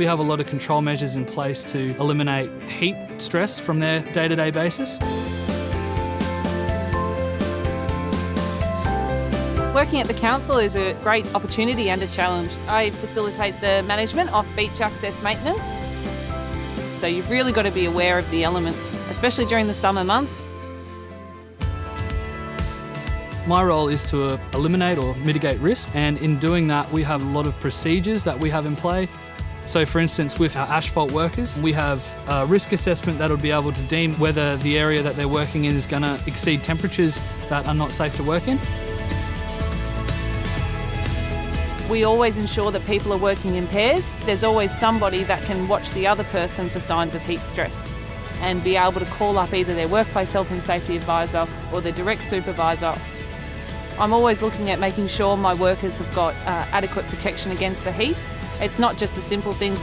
We have a lot of control measures in place to eliminate heat stress from their day-to-day basis. Working at the council is a great opportunity and a challenge. I facilitate the management of beach access maintenance. So you've really got to be aware of the elements, especially during the summer months. My role is to uh, eliminate or mitigate risk, and in doing that, we have a lot of procedures that we have in play. So, for instance, with our asphalt workers, we have a risk assessment that'll be able to deem whether the area that they're working in is going to exceed temperatures that are not safe to work in. We always ensure that people are working in pairs. There's always somebody that can watch the other person for signs of heat stress and be able to call up either their workplace health and safety advisor or their direct supervisor. I'm always looking at making sure my workers have got uh, adequate protection against the heat. It's not just the simple things.